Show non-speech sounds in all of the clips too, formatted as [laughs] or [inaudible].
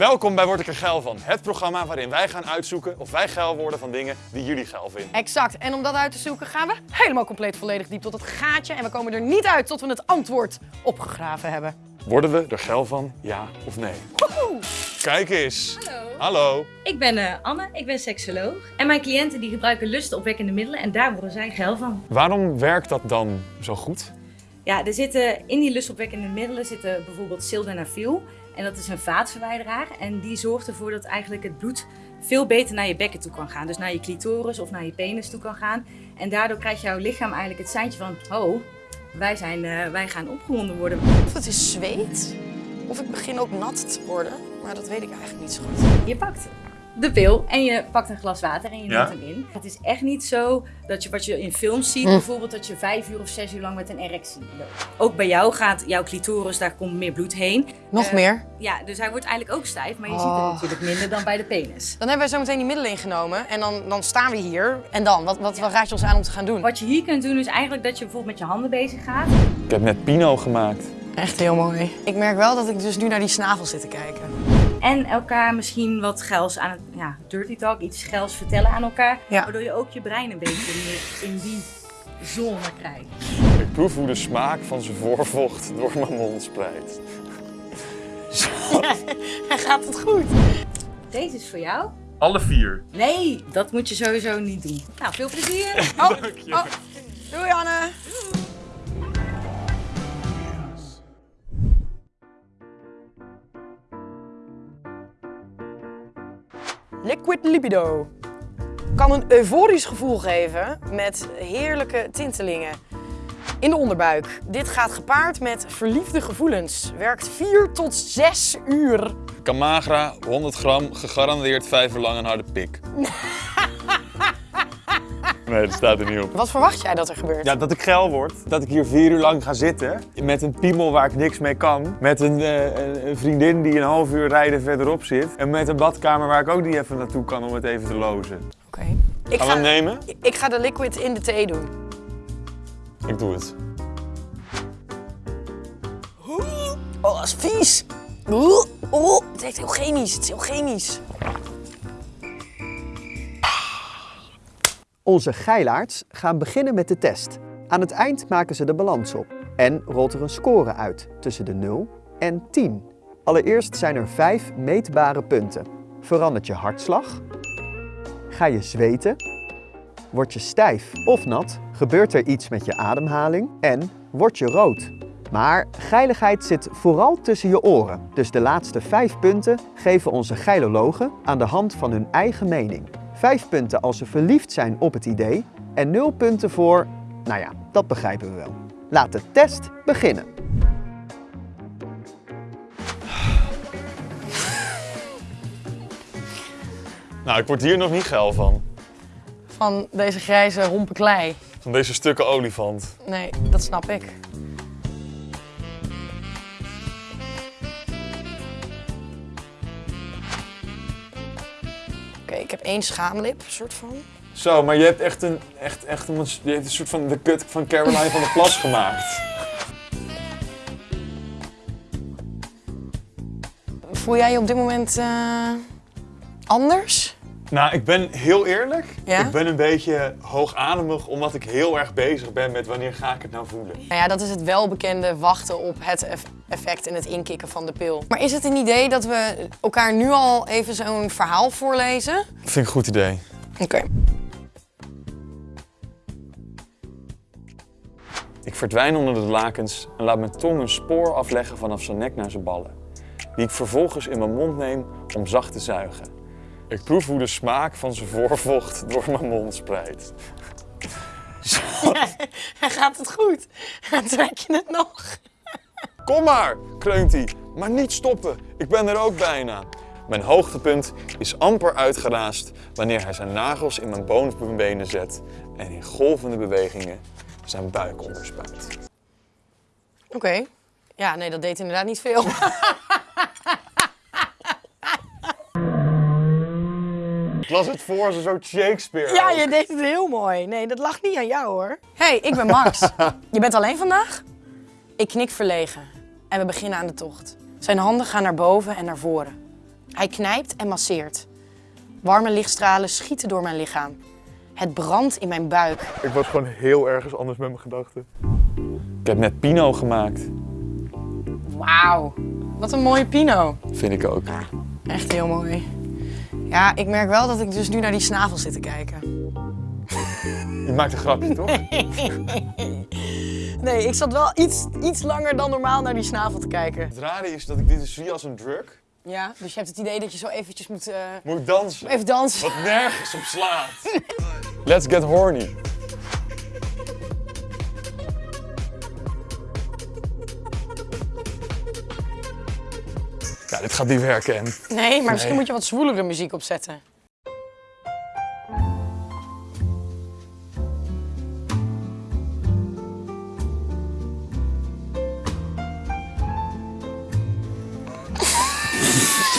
Welkom bij Word ik er geil van. Het programma waarin wij gaan uitzoeken of wij geil worden van dingen die jullie geil vinden. Exact. En om dat uit te zoeken gaan we helemaal compleet volledig diep tot het gaatje. En we komen er niet uit tot we het antwoord opgegraven hebben. Worden we er geil van, ja of nee? Kijk eens. Hallo. Hallo. Ik ben eh, Anne, ik ben seksoloog. En mijn cliënten die gebruiken lustopwekkende middelen en daar worden zij geil van. Waarom werkt dat dan zo goed? Ja, er zitten in die lustopwekkende middelen zitten bijvoorbeeld sildenafil. En dat is een vaatverwijderaar. En die zorgt ervoor dat eigenlijk het bloed veel beter naar je bekken toe kan gaan. Dus naar je clitoris of naar je penis toe kan gaan. En daardoor krijgt jouw lichaam eigenlijk het seintje van... Oh, wij, zijn, eh, wij gaan opgewonden worden. Of het is zweet, of ik begin ook nat te worden. Maar dat weet ik eigenlijk niet zo goed. Je pakt de pil en je pakt een glas water en je Ja. neemt hem in. Het is echt niet zo dat je wat je in films ziet, Mm. bijvoorbeeld dat je vijf uur of zes uur lang met een erectie loopt. Ook bij jou gaat jouw clitoris, daar komt meer bloed heen. Nog Eh, meer? Ja, dus hij wordt eigenlijk ook stijf, maar je ziet Oh. het natuurlijk minder dan bij de penis. Dan hebben wij zo meteen die middelen ingenomen en dan, dan staan we hier. En dan? Wat, wat, wat raad je ons aan om te gaan doen? Wat je hier kunt doen is eigenlijk dat je bijvoorbeeld met je handen bezig gaat. Ik heb net Pino gemaakt. Echt heel mooi. Ik merk wel dat ik dus nu naar die snavel zit te kijken. En elkaar misschien wat geils aan het, ja, dirty talk, iets geils vertellen aan elkaar. Ja. Waardoor je ook je brein een beetje meer in die zone krijgt. Ik proef hoe de smaak van zijn voorvocht door mijn mond spreidt. [laughs] En gaat het goed? Deze is voor jou. Alle vier. Nee, dat moet je sowieso niet doen. Nou, veel plezier. [laughs] Oh, oh. Doei Anne. Liquid libido kan een euforisch gevoel geven met heerlijke tintelingen in de onderbuik. Dit gaat gepaard met verliefde gevoelens. Werkt 4 tot 6 uur. Camagra, 100 gram, gegarandeerd vijf uur lang een harde pik. [laughs] Nee, dat staat er niet op. Wat verwacht jij dat er gebeurt? Ja, dat ik geil word. Dat ik hier vier uur lang ga zitten. Met een piemel waar ik niks mee kan. Met een, eh, een- vriendin die een half uur rijden verderop zit. En met een badkamer waar ik ook niet even naartoe kan om het even te lozen. Oké. Ik, Gaan we hem nemen? ik ga de liquid in de thee doen. Ik doe het. Oh, dat is vies. Oeh, oh, het is heel chemisch. Het is heel chemisch. Onze geilaards gaan beginnen met de test. Aan het eind maken ze de balans op en rolt er een score uit tussen de 0 en 10. Allereerst zijn er 5 meetbare punten. Verandert je hartslag? Ga je zweten? Word je stijf of nat? Gebeurt er iets met je ademhaling? En word je rood? Maar geiligheid zit vooral tussen je oren. Dus de laatste 5 punten geven onze geilologen aan de hand van hun eigen mening. 5 punten als ze verliefd zijn op het idee en 0 punten voor, nou ja, dat begrijpen we wel. Laat de test beginnen. [sighs] Nou, ik word hier nog niet geil van. Van deze grijze hompen klei. Van deze stukken olifant. Nee, dat snap ik. Ik heb één schaamlip, soort van. Zo, maar je hebt echt een, echt, echt een, je hebt een soort van de kut van Caroline van der Plas gemaakt. Voel jij je op dit moment eh, anders? Nou, ik ben heel eerlijk. Ja? Ik ben een beetje hoogademig omdat ik heel erg bezig ben met wanneer ga ik het nou voelen. Nou ja, dat is het welbekende wachten op het eff- effect en het inkikken van de pil. Maar is het een idee dat we elkaar nu al even zo'n verhaal voorlezen? Vind ik een goed idee. Oké. Ik verdwijn onder de lakens en laat mijn tong een spoor afleggen vanaf zijn nek naar zijn ballen. Die ik vervolgens in mijn mond neem om zacht te zuigen. Ik proef hoe de smaak van zijn voorvocht door mijn mond spreidt. [laughs] Gaat het goed? Trek je het nog? Kom maar, kreunt hij. Maar niet stoppen, ik ben er ook bijna. Mijn hoogtepunt is amper uitgeraasd wanneer hij zijn nagels in mijn bovenbenen zet en in golvende bewegingen zijn buik onderspuit. Oké. Ja, nee, dat deed inderdaad niet veel. [laughs] las het voor als een soort Shakespeare. Ja, ook. je deed het heel mooi. Nee, dat lag niet aan jou hoor. hey, ik ben Max. [laughs] je bent alleen vandaag? Ik knik verlegen en we beginnen aan de tocht. Zijn handen gaan naar boven en naar voren. Hij knijpt en masseert. Warme lichtstralen schieten door mijn lichaam. Het brandt in mijn buik. Ik was gewoon heel ergens anders met mijn gedachten. Ik heb net Pino gemaakt. Wauw, wat een mooie pino. Vind ik ook. Echt heel mooi. Ja, ik merk wel dat ik dus nu naar die snavel zit te kijken. Je maakt een grapje, toch? [laughs] Nee, ik zat wel iets, iets langer dan normaal naar die snavel te kijken. Het rare is dat ik dit dus zie als een drug. Ja, dus je hebt het idee dat je zo eventjes moet eh, Moet dansen? even dansen. Wat nergens op slaat. [laughs] Let's get horny. Ja, dit gaat niet werken, en. Nee, maar misschien moet je wat zwoelere muziek opzetten.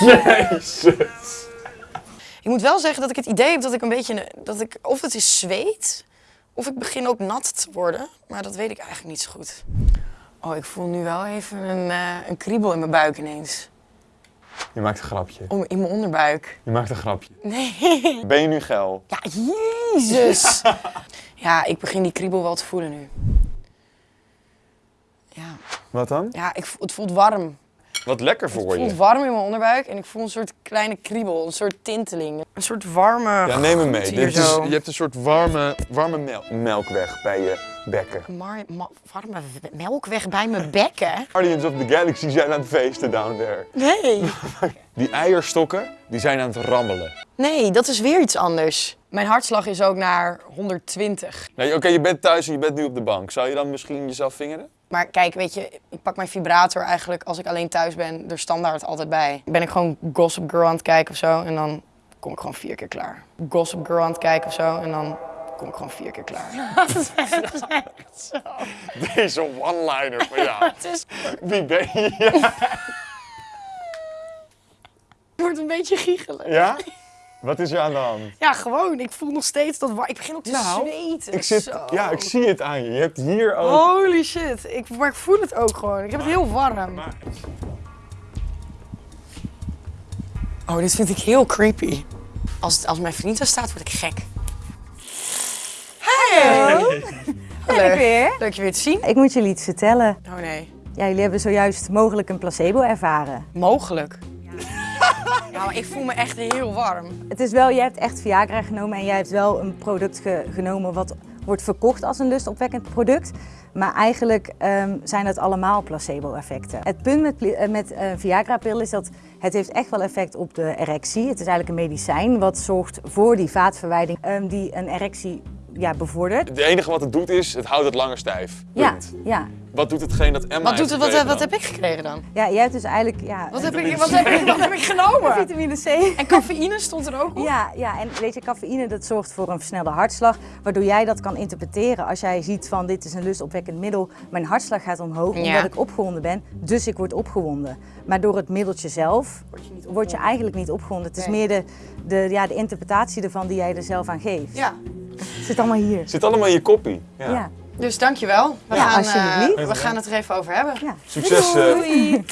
[laughs] Jezus. Ik moet wel zeggen dat ik het idee heb dat ik een beetje, dat ik, of het is zweet, of ik begin ook nat te worden. Maar dat weet ik eigenlijk niet zo goed. Oh, ik voel nu wel even een, eh, een kriebel in mijn buik ineens. Je maakt een grapje. Om, in mijn onderbuik. Je maakt een grapje. Nee. Ben je nu geil? Ja, jezus. [laughs] Ja, ik begin die kriebel wel te voelen nu. Ja, Wat dan? ja ik, het voelt warm. Wat lekker Het voor voelt je. warm in mijn onderbuik en ik voel een soort kleine kriebel, een soort tinteling. Een soort warme Ja, neem me mee. Dit is, je hebt een soort warme, warme mel- melkweg bij je bekken. Ma- warme melkweg bij mijn bekken? Guardians of the Galaxy zijn aan het feesten down there. Nee. [laughs] Die eierstokken, die zijn aan het rammelen. Nee, dat is weer iets anders. Mijn hartslag is ook naar 120. Nee, Oké, je bent thuis en je bent nu op de bank. Zou je dan misschien jezelf vingeren? Maar kijk, weet je, ik pak mijn vibrator eigenlijk als ik alleen thuis ben er standaard altijd bij. Ben ik gewoon Gossip Girl aan het kijken of zo en dan kom ik gewoon vier keer klaar. Gossip Girl aan het kijken of zo en dan kom ik gewoon vier keer klaar. [laughs] Deze [laughs] one-liner van jou. [laughs] Het is, Wie ben je? Het wordt een beetje giechelig. ja? Wat is er aan de hand? Ja, gewoon. Ik voel nog steeds dat Ik begin ook te Nou, zweten. Ik zit, Zo. ja, ik zie het aan je. Je hebt hier ook... Holy shit. Ik, maar ik voel het ook gewoon. Ik heb het heel warm. Maar- Oh, dit vind ik heel creepy. Als, het, als mijn vriend er staat, word ik gek. Hey! Ben ik weer. Leuk je weer te zien. Ik moet jullie iets vertellen. Oh nee. Ja, jullie hebben zojuist mogelijk een placebo ervaren. Mogelijk. Maar ik voel me echt heel warm. Het is wel, jij hebt echt Viagra genomen en jij hebt wel een product ge- genomen wat wordt verkocht als een lustopwekkend product. Maar eigenlijk ehm, zijn dat allemaal placebo-effecten. Het punt met, eh, met eh, Viagra-pil is dat het heeft echt wel effect op de erectie. Het is eigenlijk een medicijn wat zorgt voor die vaatverwijding ehm, die een erectie ja, bevordert. Het enige wat het doet is, het houdt het langer stijf. Ja, Punt. ja. Wat doet hetgeen dat Emma Wat, doet het, wat, wat heb ik gekregen dan? ja, jij hebt dus eigenlijk... Ja, Wat heb ik, wat heb ik, wat heb ik genomen? vitamine C. En cafeïne stond er ook op? Ja, ja, en weet je, cafeïne dat zorgt voor een versnelde hartslag, waardoor jij dat kan interpreteren als jij ziet van dit is een lustopwekkend middel, mijn hartslag gaat omhoog Ja. omdat ik opgewonden ben, dus ik word opgewonden. Maar door het middeltje zelf word je, eigenlijk niet opgewonden. Het is Nee. meer de, de, ja, de interpretatie ervan die jij er zelf aan geeft. Ja. Het zit allemaal hier. Het zit allemaal in je koppie. Ja. Ja. Dus dankjewel. We, Ja, gaan, eh, we gaan het er even over hebben. Ja. Succes. eh, Doei.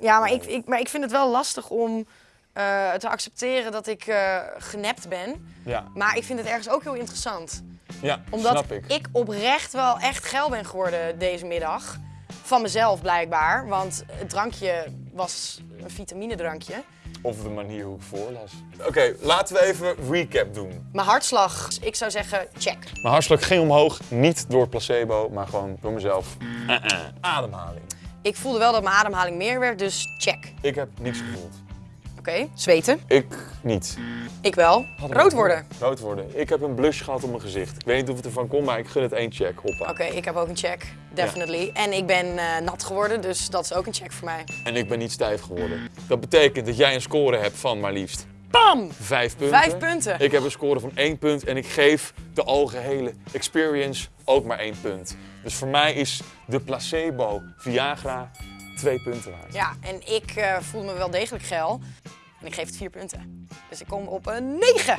Ja, maar ik, ik, maar ik vind het wel lastig om eh, te accepteren dat ik eh, genept ben. ja, Maar ik vind het ergens ook heel interessant. ja Omdat snap ik. ik oprecht wel echt geil ben geworden deze middag. Van mezelf blijkbaar. Want het drankje was een vitaminedrankje. Of de manier hoe ik voorlas. Oké, laten we even recap doen. Mijn hartslag, ik zou zeggen check. Mijn hartslag ging omhoog, niet door placebo, maar gewoon door mezelf. Uh-uh. Ademhaling. Ik voelde wel dat mijn ademhaling meer werd, dus check. Ik heb niets gevoeld. Oké, zweten. Ik niet. Ik wel. Hadden Rood worden. Rood worden. Ik heb een blush gehad op mijn gezicht. Ik weet niet of het ervan komt, maar ik gun het één check. Hoppa. Oké, ik heb ook een check. Definitely. En ik ben eh, nat geworden, dus dat is ook een check voor mij. En ik ben niet stijf geworden. Dat betekent dat jij een score hebt van maar liefst Bam! vijf punten. Vijf punten. Ik heb een score van één punt en ik geef de algehele experience ook maar één punt. Dus voor mij is de placebo Viagra twee punten waard. Ja, en ik eh voel me wel degelijk geil. En ik geef het vier punten. Dus ik kom op een 9.